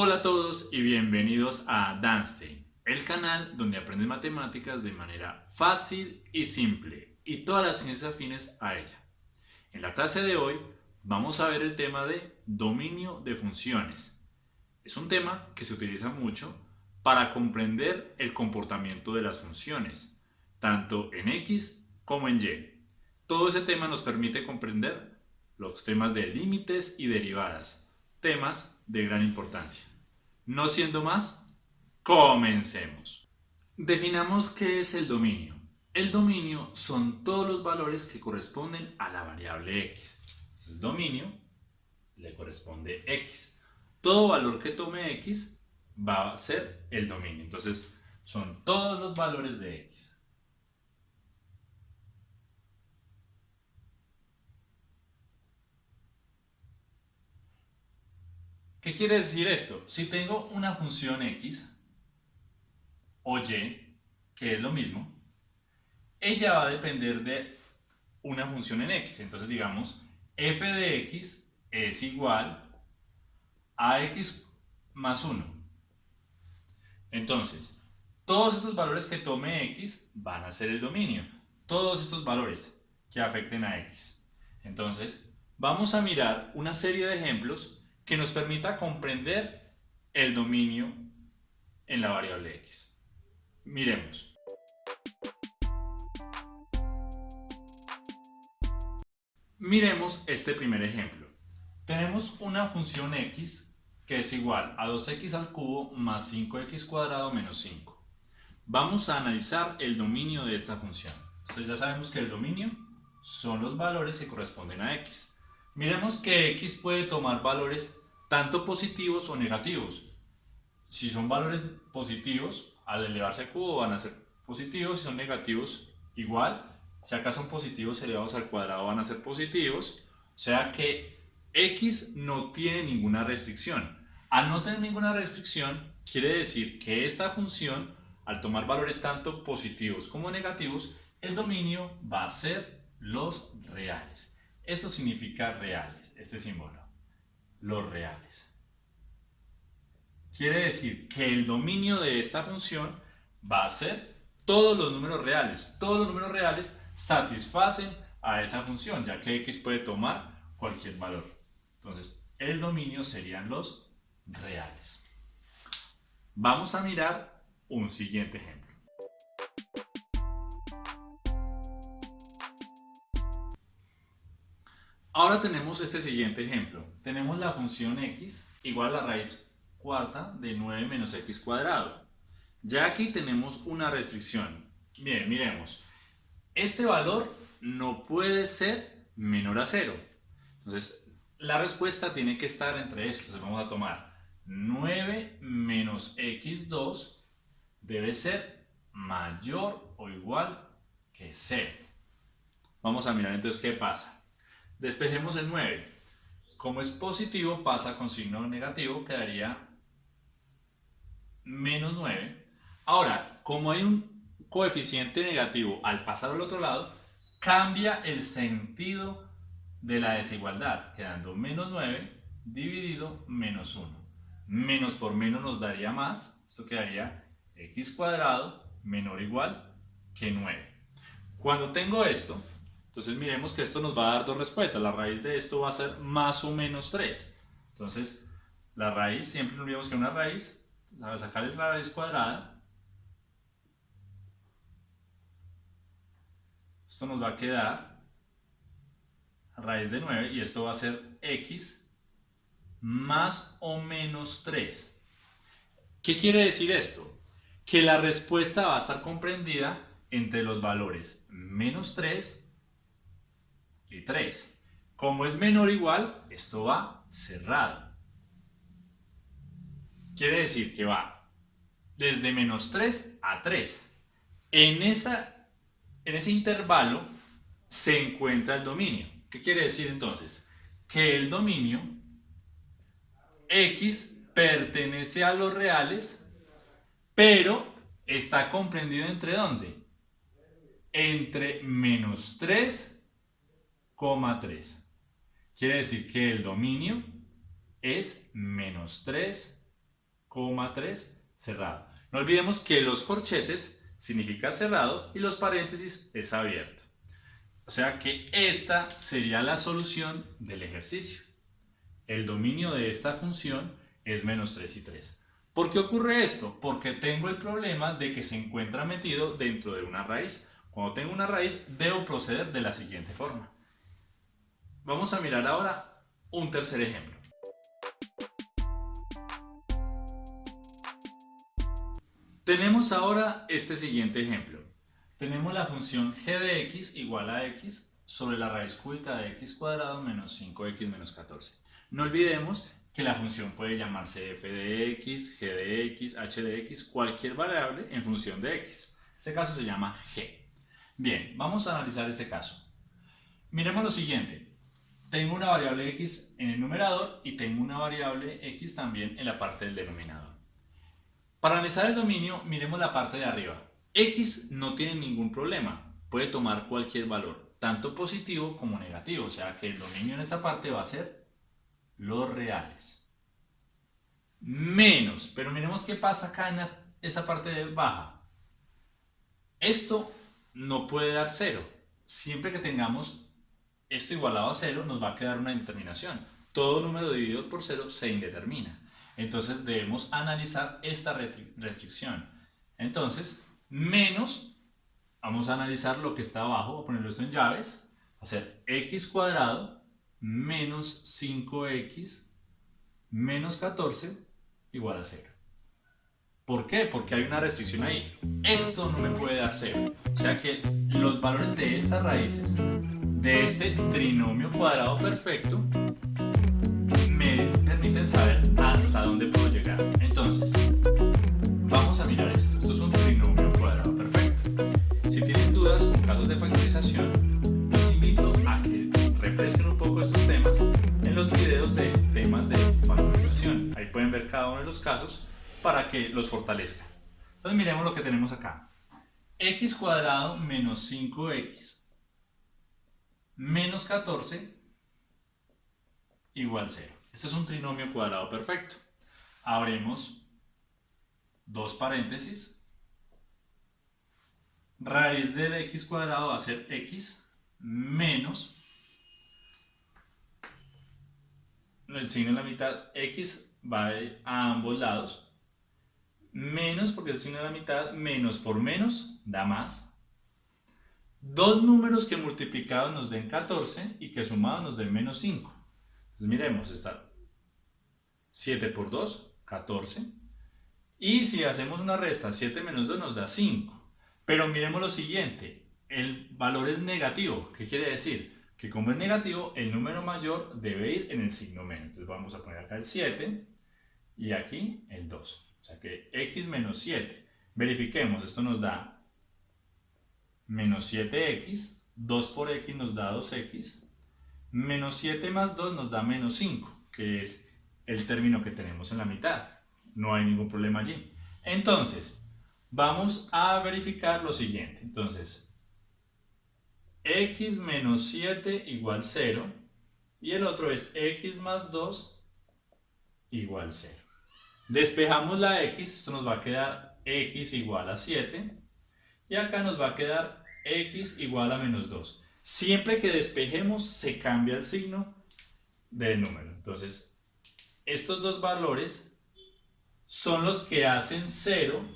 Hola a todos y bienvenidos a Danstein, el canal donde aprendes matemáticas de manera fácil y simple y todas las ciencias afines a ella. En la clase de hoy vamos a ver el tema de dominio de funciones. Es un tema que se utiliza mucho para comprender el comportamiento de las funciones, tanto en X como en Y. Todo ese tema nos permite comprender los temas de límites y derivadas, temas de gran importancia. No siendo más, comencemos. Definamos qué es el dominio. El dominio son todos los valores que corresponden a la variable x. Entonces, dominio le corresponde x. Todo valor que tome x va a ser el dominio. Entonces, son todos los valores de x. ¿Qué quiere decir esto? Si tengo una función x o y, que es lo mismo, ella va a depender de una función en x. Entonces digamos, f de x es igual a x más 1. Entonces, todos estos valores que tome x van a ser el dominio. Todos estos valores que afecten a x. Entonces, vamos a mirar una serie de ejemplos que nos permita comprender el dominio en la variable x. Miremos. Miremos este primer ejemplo. Tenemos una función x que es igual a 2x al cubo más 5x cuadrado menos 5. Vamos a analizar el dominio de esta función. Entonces ya sabemos que el dominio son los valores que corresponden a x. Miremos que x puede tomar valores tanto positivos o negativos. Si son valores positivos, al elevarse al cubo van a ser positivos, si son negativos, igual. Si acá son positivos elevados al cuadrado van a ser positivos. O sea que x no tiene ninguna restricción. Al no tener ninguna restricción, quiere decir que esta función, al tomar valores tanto positivos como negativos, el dominio va a ser los reales. Esto significa reales, este símbolo los reales. Quiere decir que el dominio de esta función va a ser todos los números reales. Todos los números reales satisfacen a esa función, ya que x puede tomar cualquier valor. Entonces, el dominio serían los reales. Vamos a mirar un siguiente ejemplo. Ahora tenemos este siguiente ejemplo. Tenemos la función x igual a la raíz cuarta de 9 menos x cuadrado. Ya aquí tenemos una restricción. Bien, miremos. Este valor no puede ser menor a 0. Entonces, la respuesta tiene que estar entre eso. Entonces vamos a tomar 9 menos x2 debe ser mayor o igual que 0. Vamos a mirar entonces qué pasa. Despejemos el 9. Como es positivo, pasa con signo negativo, quedaría menos 9. Ahora, como hay un coeficiente negativo al pasar al otro lado, cambia el sentido de la desigualdad, quedando menos 9 dividido menos 1. Menos por menos nos daría más, esto quedaría x cuadrado menor o igual que 9. Cuando tengo esto, entonces miremos que esto nos va a dar dos respuestas. La raíz de esto va a ser más o menos 3. Entonces, la raíz, siempre nos olvidamos que una raíz, a sacar la raíz cuadrada, esto nos va a quedar raíz de 9 y esto va a ser x más o menos 3. ¿Qué quiere decir esto? Que la respuesta va a estar comprendida entre los valores menos 3 y 3. Como es menor o igual, esto va cerrado. Quiere decir que va desde menos 3 a 3. En, esa, en ese intervalo se encuentra el dominio. ¿Qué quiere decir entonces? Que el dominio x pertenece a los reales, pero está comprendido entre dónde? Entre menos 3 3. Quiere decir que el dominio es menos 3, 3 cerrado. No olvidemos que los corchetes significa cerrado y los paréntesis es abierto. O sea que esta sería la solución del ejercicio. El dominio de esta función es menos 3 y 3. ¿Por qué ocurre esto? Porque tengo el problema de que se encuentra metido dentro de una raíz. Cuando tengo una raíz, debo proceder de la siguiente forma. Vamos a mirar ahora un tercer ejemplo. Tenemos ahora este siguiente ejemplo. Tenemos la función g de x igual a x sobre la raíz cúbica de x cuadrado menos 5x menos 14. No olvidemos que la función puede llamarse f de x, g de x, h de x, cualquier variable en función de x. Este caso se llama g. Bien, vamos a analizar este caso. Miremos lo siguiente. Tengo una variable x en el numerador y tengo una variable x también en la parte del denominador. Para analizar el dominio, miremos la parte de arriba. X no tiene ningún problema, puede tomar cualquier valor, tanto positivo como negativo, o sea que el dominio en esta parte va a ser los reales. Menos, pero miremos qué pasa acá en esta parte de baja. Esto no puede dar cero. Siempre que tengamos esto igualado a cero, nos va a quedar una indeterminación. Todo número dividido por cero se indetermina. Entonces debemos analizar esta restricción. Entonces, menos, vamos a analizar lo que está abajo, voy a ponerlo esto en llaves, va a ser x cuadrado menos 5x menos 14 igual a 0. ¿Por qué? Porque hay una restricción ahí. Esto no me puede dar 0. O sea que los valores de estas raíces, de este trinomio cuadrado perfecto, permiten saber hasta dónde puedo llegar. Entonces, vamos a mirar esto. Esto es un trinomio cuadrado perfecto. Si tienen dudas con casos de factorización, los invito a que refresquen un poco estos temas en los videos de temas de factorización. Ahí pueden ver cada uno de los casos para que los fortalezcan. Entonces miremos lo que tenemos acá. x cuadrado menos 5x menos 14 igual 0. Este es un trinomio cuadrado perfecto. Abrimos dos paréntesis. Raíz del x cuadrado va a ser x menos el signo en la mitad, x va a ambos lados, menos porque el signo en la mitad, menos por menos da más. Dos números que multiplicados nos den 14 y que sumados nos den menos 5. Entonces miremos, está 7 por 2, 14. Y si hacemos una resta, 7 menos 2 nos da 5. Pero miremos lo siguiente, el valor es negativo. ¿Qué quiere decir? Que como es negativo, el número mayor debe ir en el signo menos. Entonces vamos a poner acá el 7 y aquí el 2. O sea que x menos 7. Verifiquemos, esto nos da menos 7x, 2 por x nos da 2x, menos 7 más 2 nos da menos 5, que es el término que tenemos en la mitad. No hay ningún problema allí. Entonces, vamos a verificar lo siguiente. Entonces, x menos 7 igual 0 y el otro es x más 2 igual 0. Despejamos la x, esto nos va a quedar x igual a 7 y acá nos va a quedar x igual a menos 2. Siempre que despejemos se cambia el signo del número. Entonces, estos dos valores son los que hacen cero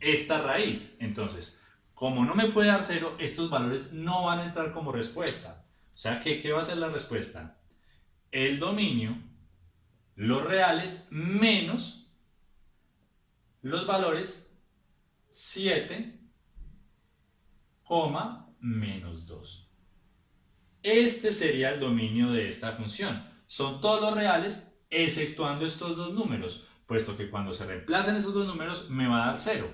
esta raíz. Entonces, como no me puede dar cero, estos valores no van a entrar como respuesta. O sea, ¿qué, qué va a ser la respuesta? El dominio, los reales, menos los valores 7, menos 2. Este sería el dominio de esta función. Son todos los reales exceptuando estos dos números, puesto que cuando se reemplacen esos dos números me va a dar 0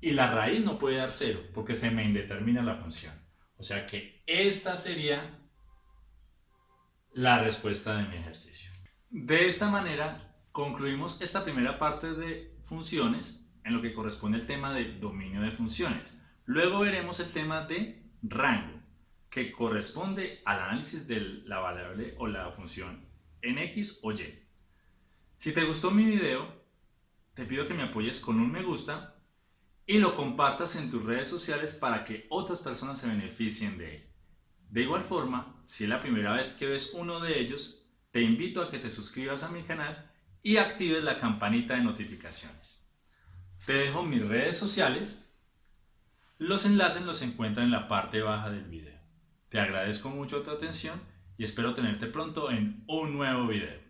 y la raíz no puede dar 0 porque se me indetermina la función. O sea que esta sería la respuesta de mi ejercicio. De esta manera concluimos esta primera parte de funciones en lo que corresponde al tema de dominio de funciones. Luego veremos el tema de rango, que corresponde al análisis de la variable o la función en x o y. Si te gustó mi video, te pido que me apoyes con un me gusta y lo compartas en tus redes sociales para que otras personas se beneficien de él. De igual forma, si es la primera vez que ves uno de ellos, te invito a que te suscribas a mi canal y actives la campanita de notificaciones. Te dejo mis redes sociales. Los enlaces los encuentran en la parte baja del video. Te agradezco mucho tu atención y espero tenerte pronto en un nuevo video.